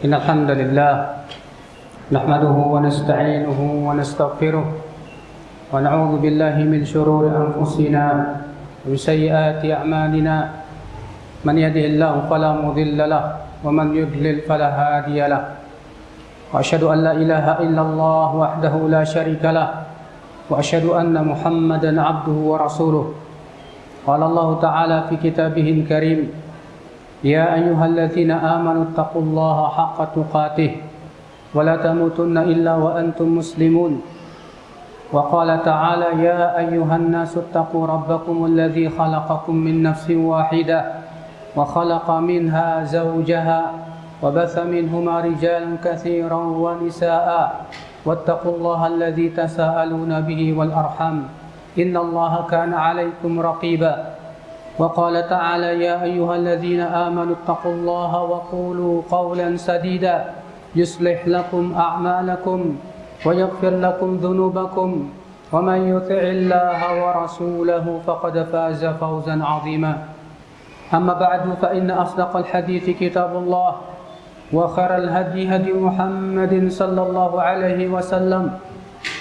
إن الحمد لله نحمده ونستعينه ونستغفره ونعوذ بالله من شرور أنفسنا ومن سيئات أعمالنا. من يهده الله فلا مضل له ومن يضلل فلا هادي له. وأشهد أن لا إله إلا الله وحده لا شريك له. وأشهد أن محمدا عبده ورسوله. قال الله تعالى في كتابه الكريم يا أيها الذين آمنوا اتقوا الله حق تقاته ولا تموتن إلا وأنتم مسلمون. وقال تعالى يا أيها الناس اتقوا ربكم الذي خلقكم من نفس واحدة وخلق منها زوجها وبث منهما رجالا كثيرا ونساء واتقوا الله الذي تساءلون به والأرحم إن الله كان عليكم رقيبا. وقال تعالى يا أيها الذين آمنوا اتقوا الله وقولوا قولا سديدا يصلح لكم أعمالكم ويغفر لكم ذنوبكم ومن يطع الله ورسوله فقد فاز فوزا عظيما. أما بعد فإن أصدق الحديث كتاب الله وخير الهدي هدي محمد صلى الله عليه وسلم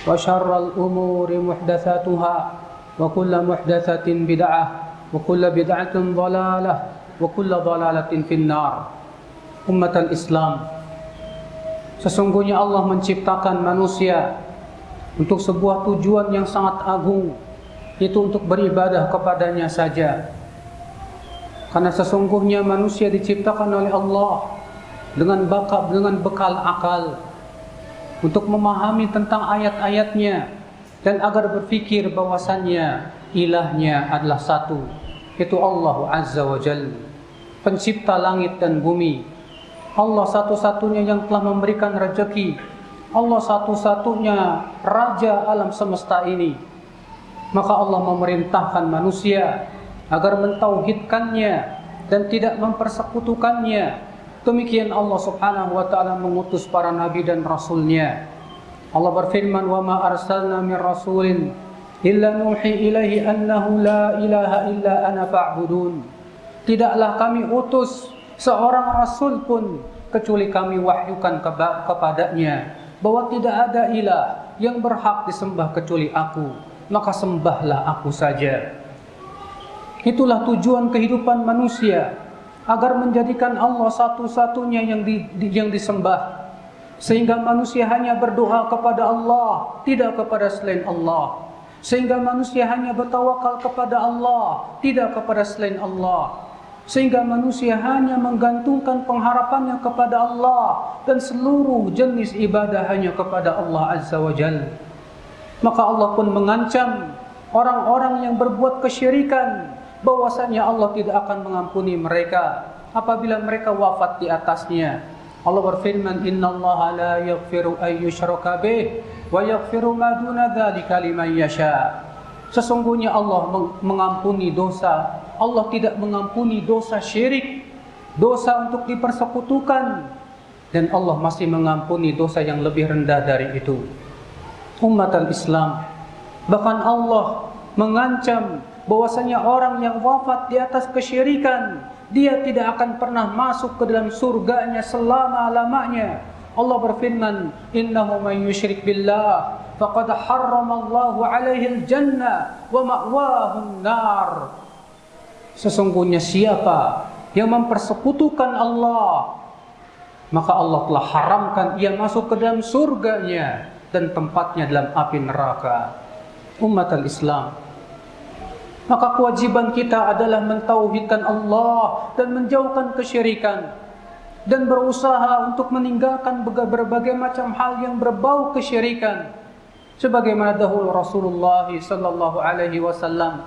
وشر الأمور محدثاتها وكل محدثة بدعة وكل بدعة ضلالة وكل ضلالة في النار أمة الإسلام Sesungguhnya Allah menciptakan manusia untuk sebuah tujuan yang sangat agung, yaitu untuk beribadah kepadanya saja. Karena sesungguhnya manusia diciptakan oleh Allah dengan bakal dengan bekal akal untuk memahami tentang ayat-ayatnya dan agar berpikir bahwasannya ilahnya adalah satu, yaitu Allah Azza wa Jalla, pencipta langit dan bumi. Allah satu-satunya yang telah memberikan rezeki. Allah satu-satunya raja alam semesta ini. Maka Allah memerintahkan manusia agar mentauhidkannya dan tidak mempersekutukannya. Demikian Allah Subhanahu wa taala mengutus para nabi dan rasulnya. Allah berfirman, "Wa ma arsalna min rasulin illa nuhi ilaihi annahu la ilaha illa ana fa'budun." Tidaklah kami utus seorang rasul pun kecuali kami wahyukan kepadanya bahwa tidak ada ilah yang berhak disembah kecuali aku maka sembahlah aku saja. Itulah tujuan kehidupan manusia agar menjadikan Allah satu-satunya yang di, yang disembah. Sehingga manusia hanya berdoa kepada Allah tidak kepada selain Allah sehingga manusia hanya bertawakal kepada Allah tidak kepada selain Allah sehingga manusia hanya menggantungkan pengharapannya kepada Allah dan seluruh jenis ibadah hanya kepada Allah Azza wa Jal. Maka Allah pun mengancam orang-orang yang berbuat kesyirikan bahwasanya Allah tidak akan mengampuni mereka apabila mereka wafat di atasnya. Allah berfirman, "Inna Allah la yaghfiru ay yushraka bih wa yaghfiru ma duna dzalika liman yasha." Sesungguhnya Allah mengampuni dosa Allah tidak mengampuni dosa syirik, dosa untuk dipersekutukan, dan Allah masih mengampuni dosa yang lebih rendah dari itu. Umat Islam, bahkan Allah mengancam bahwasanya orang yang wafat di atas kesyirikan, dia tidak akan pernah masuk ke dalam surganya selama-lamanya. Allah berfirman, "Innahu may yusyrik billah faqad harrama Allahu 'alaihi al-jannah wa ma'wahu an-nar." Sesungguhnya siapa yang mempersekutukan Allah maka Allah telah haramkan ia masuk ke dalam surganya dan tempatnya dalam api neraka. Umat Islam. Maka kewajiban kita adalah mentauhidkan Allah dan menjauhkan kesyirikan dan berusaha untuk meninggalkan berbagai macam hal yang berbau kesyirikan sebagaimana dahulu Rasulullah sallallahu alaihi wasallam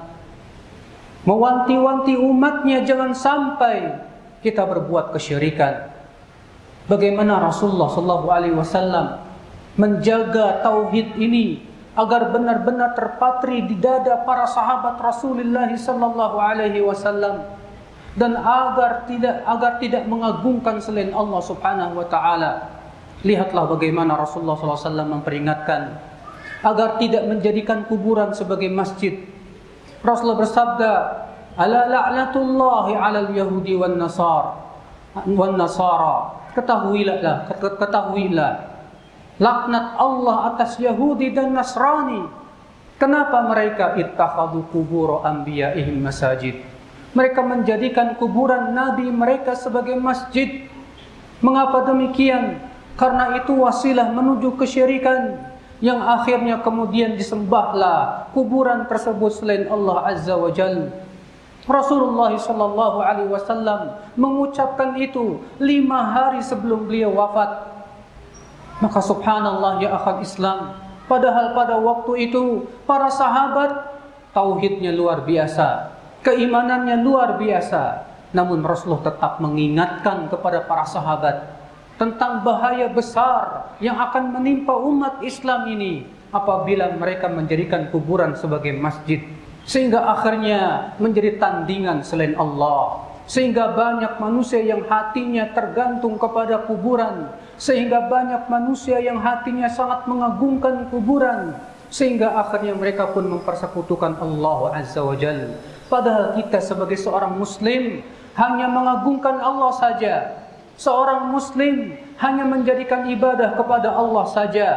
mewanti-wanti umatnya jangan sampai kita berbuat kesyirikan. Bagaimana Rasulullah sallallahu alaihi wasallam menjaga tauhid ini agar benar-benar terpatri di dada para sahabat Rasulullah sallallahu alaihi wasallam dan agar tidak agar tidak mengagungkan selain Allah Subhanahu wa taala. Lihatlah bagaimana Rasulullah sallallahu alaihi wasallam memperingatkan agar tidak menjadikan kuburan sebagai masjid. Rasulullah bersabda, "Ala la'natullahi 'alal yahudi wan nasar wan nasara ketahuilah, ketahuilah laknat Allah atas Yahudi dan Nasrani. Kenapa mereka ittakhadhu kubur anbiya'ihim masajid? Mereka menjadikan kuburan nabi mereka sebagai masjid. Mengapa demikian? Karena itu wasilah menuju kesyirikan yang akhirnya kemudian disembahlah kuburan tersebut selain Allah Azza wa Jalla. Rasulullah Sallallahu Alaihi Wasallam mengucapkan itu lima hari sebelum beliau wafat. Maka subhanallah ya akal Islam, padahal pada waktu itu para sahabat tauhidnya luar biasa, keimanannya luar biasa. Namun Rasulullah tetap mengingatkan kepada para sahabat tentang bahaya besar yang akan menimpa umat Islam ini apabila mereka menjadikan kuburan sebagai masjid sehingga akhirnya menjadi tandingan selain Allah sehingga banyak manusia yang hatinya tergantung kepada kuburan sehingga banyak manusia yang hatinya sangat mengagungkan kuburan sehingga akhirnya mereka pun mempersekutukan Allah Azza wa Jal padahal kita sebagai seorang muslim hanya mengagungkan Allah saja seorang muslim hanya menjadikan ibadah kepada Allah saja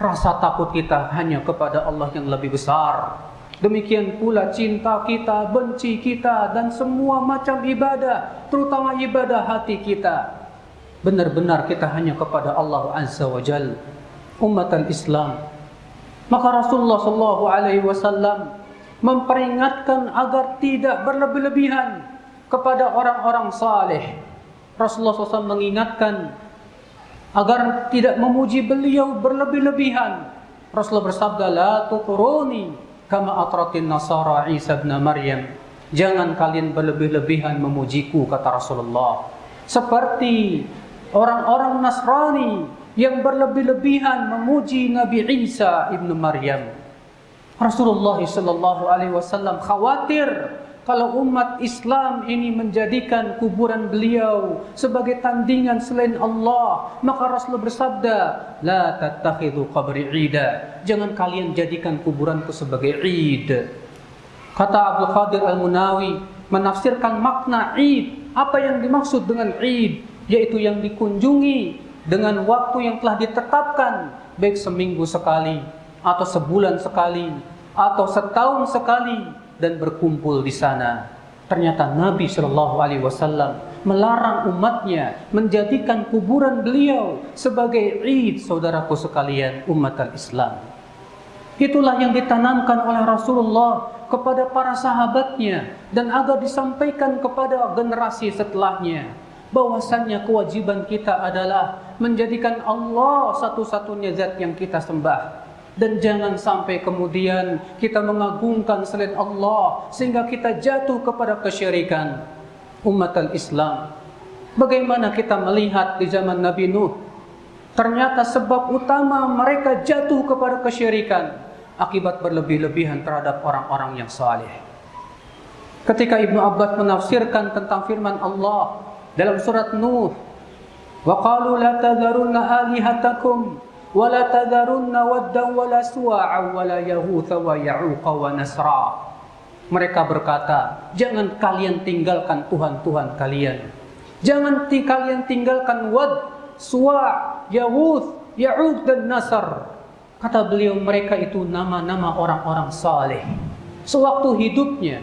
rasa takut kita hanya kepada Allah yang lebih besar Demikian pula cinta kita, benci kita dan semua macam ibadah, terutama ibadah hati kita. Benar-benar kita hanya kepada Allah Azza wa Jal, umat Islam. Maka Rasulullah sallallahu alaihi wasallam memperingatkan agar tidak berlebih-lebihan kepada orang-orang saleh. Rasulullah SAW mengingatkan agar tidak memuji beliau berlebih-lebihan. Rasulullah bersabda, "La tuturuni kama atratin nasara Isa bin Maryam. Jangan kalian berlebih-lebihan memujiku kata Rasulullah. Seperti orang-orang Nasrani yang berlebih-lebihan memuji Nabi Isa ibnu Maryam. Rasulullah sallallahu alaihi wasallam khawatir kalau umat Islam ini menjadikan kuburan beliau sebagai tandingan selain Allah, maka Rasulullah bersabda, "La tattakhidhu qabri 'ida." Jangan kalian jadikan kuburanku sebagai 'id. Kata Abdul Qadir Al-Munawi menafsirkan makna 'id. Apa yang dimaksud dengan 'id? Yaitu yang dikunjungi dengan waktu yang telah ditetapkan, baik seminggu sekali atau sebulan sekali atau setahun sekali dan berkumpul di sana. Ternyata Nabi Shallallahu Alaihi Wasallam melarang umatnya menjadikan kuburan beliau sebagai id saudaraku sekalian umat Islam. Itulah yang ditanamkan oleh Rasulullah kepada para sahabatnya dan agar disampaikan kepada generasi setelahnya bahwasannya kewajiban kita adalah menjadikan Allah satu-satunya zat yang kita sembah dan jangan sampai kemudian kita mengagungkan selain Allah sehingga kita jatuh kepada kesyirikan umat Islam. Bagaimana kita melihat di zaman Nabi Nuh? Ternyata sebab utama mereka jatuh kepada kesyirikan akibat berlebih-lebihan terhadap orang-orang yang saleh. Ketika Ibnu Abbas menafsirkan tentang firman Allah dalam surat Nuh, "Wa qalu la tadharunna alihatakum ولا تذرن ودا ولا سواعا ولا يغوث ويعوق ونسرا mereka berkata jangan kalian tinggalkan Tuhan-Tuhan kalian jangan kalian tinggalkan wad suwa yaghuth ya'uq dan nasar kata beliau mereka itu nama-nama orang-orang saleh sewaktu hidupnya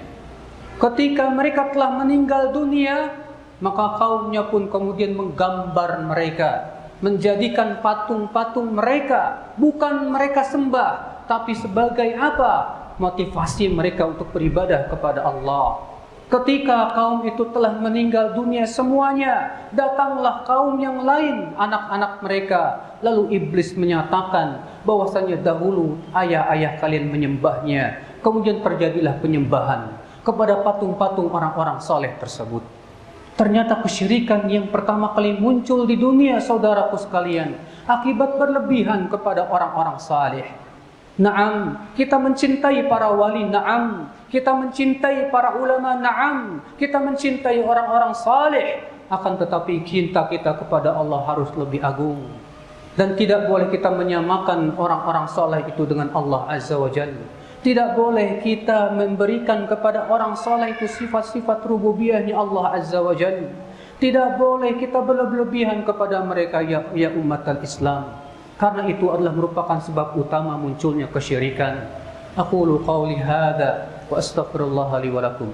ketika mereka telah meninggal dunia maka kaumnya pun kemudian menggambar mereka menjadikan patung-patung mereka bukan mereka sembah tapi sebagai apa? Motivasi mereka untuk beribadah kepada Allah. Ketika kaum itu telah meninggal dunia semuanya datanglah kaum yang lain anak-anak mereka. Lalu iblis menyatakan bahwasanya dahulu ayah-ayah kalian menyembahnya. Kemudian terjadilah penyembahan kepada patung-patung orang-orang soleh tersebut Ternyata kesyirikan yang pertama kali muncul di dunia saudaraku sekalian akibat berlebihan kepada orang-orang saleh. Naam, kita mencintai para wali, naam. Kita mencintai para ulama, naam. Kita mencintai orang-orang saleh. Akan tetapi cinta kita kepada Allah harus lebih agung. Dan tidak boleh kita menyamakan orang-orang saleh itu dengan Allah Azza wa Jalla. Tidak boleh kita memberikan kepada orang soleh itu sifat-sifat rububiyahnya Allah Azza wa Jalla. Tidak boleh kita berlebihan kepada mereka ya, ya umat al-Islam. Karena itu adalah merupakan sebab utama munculnya kesyirikan. Aku lu qawli wa astaghfirullah li wa lakum.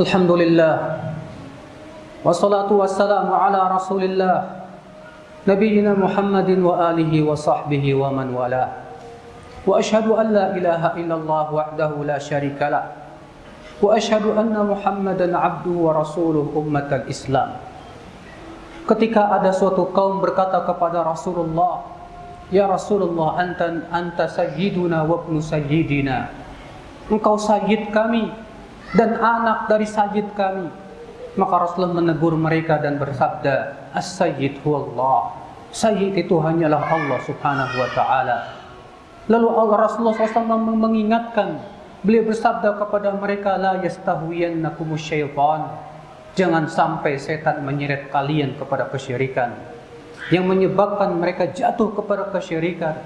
الحمد لله والصلاة والسلام على رسول الله نبينا محمد وآله وصحبه ومن والاه. وأشهد أن لا إله إلا الله وحده لا شريك له. وأشهد أن محمدا عبده ورسوله أمة الإسلام. Ketika ada suatu kaum berkata kepada Rasulullah, Ya Rasulullah, anta, anta sayyiduna wabnu sayyidina. Engkau sayyid kami, dan anak dari sayyid kami. Maka Rasulullah menegur mereka dan bersabda, As-Sayyid huwallah. Sayyid itu hanyalah Allah subhanahu wa ta'ala. Lalu Rasulullah SAW mengingatkan, beliau bersabda kepada mereka, La yastahwiyannakumus syaitan. Jangan sampai setan menyeret kalian kepada kesyirikan. Yang menyebabkan mereka jatuh kepada kesyirikan.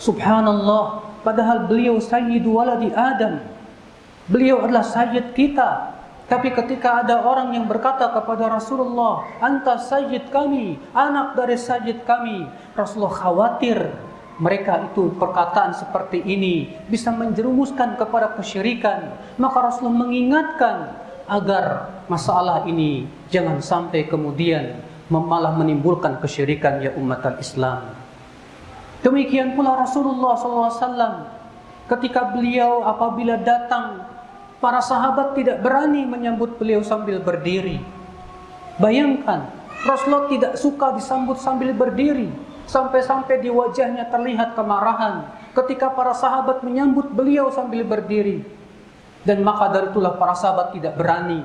Subhanallah, padahal beliau Sayyidu waladi Adam. Beliau adalah Sayyid kita, tapi ketika ada orang yang berkata kepada Rasulullah, "Anta sayyid kami, anak dari sayyid kami." Rasulullah khawatir mereka itu perkataan seperti ini bisa menjerumuskan kepada kesyirikan. Maka Rasulullah mengingatkan agar masalah ini jangan sampai kemudian malah menimbulkan kesyirikan ya umat Islam. Demikian pula Rasulullah SAW ketika beliau apabila datang Para sahabat tidak berani menyambut beliau sambil berdiri. Bayangkan, Rasulullah tidak suka disambut sambil berdiri. Sampai-sampai di wajahnya terlihat kemarahan ketika para sahabat menyambut beliau sambil berdiri. Dan maka dari itulah para sahabat tidak berani.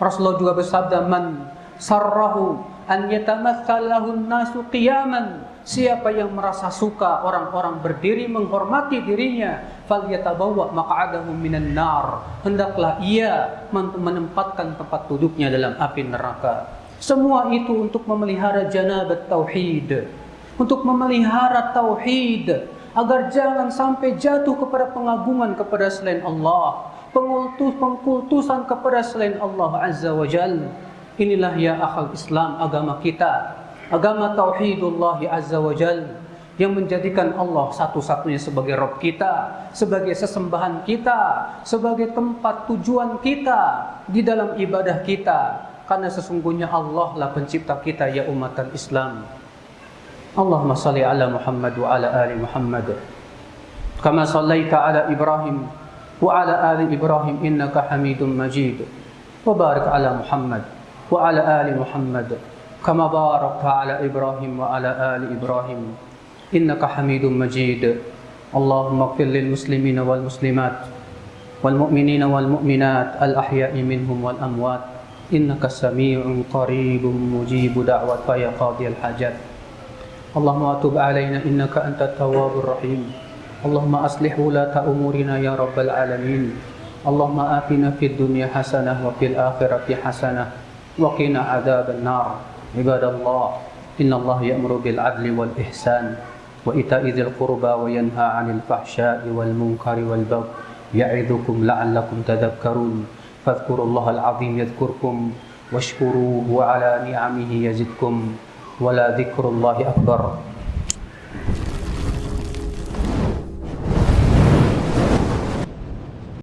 Rasulullah juga bersabda, Man sarrahu an yatamatsalahu nasu qiyaman Siapa yang merasa suka orang-orang berdiri menghormati dirinya, falyatabawwa maq'adahu minan nar. Hendaklah ia menempatkan tempat duduknya dalam api neraka. Semua itu untuk memelihara janabat tauhid, untuk memelihara tauhid agar jangan sampai jatuh kepada pengagungan kepada selain Allah, pengultus pengkultusan kepada selain Allah Azza wa Jalla. Inilah ya akal Islam agama kita agama tauhidullah azza wa jal yang menjadikan Allah satu-satunya sebagai Rob kita, sebagai sesembahan kita, sebagai tempat tujuan kita di dalam ibadah kita. Karena sesungguhnya Allah lah pencipta kita ya umat Islam. Allahumma salli ala Muhammad wa ala ali Muhammad. Kama sallaita ala Ibrahim wa ala ali Ibrahim innaka Hamidum Majid. Wa barik ala Muhammad wa ala ali Muhammad. كما باركت على إبراهيم وعلى آل إبراهيم. إنك حميد مجيد. اللهم اغفر للمسلمين والمسلمات والمؤمنين والمؤمنات الأحياء منهم والأموات. إنك سميع قريب مجيب دعوة يا قاضي الحاجات. اللهم أتوب علينا إنك أنت التواب الرحيم. اللهم أصلح ولاة أمورنا يا رب العالمين. اللهم آتنا في الدنيا حسنة وفي الآخرة حسنة. وقنا عذاب النار. عباد الله إن الله يأمر بالعدل والإحسان وإيتاء ذي القربى وينهى عن الفحشاء والمنكر والبغي يعظكم لعلكم تذكرون. فاذكروا الله العظيم يذكركم واشكروه على نعمه يزدكم. ولا ذكر الله أكبر.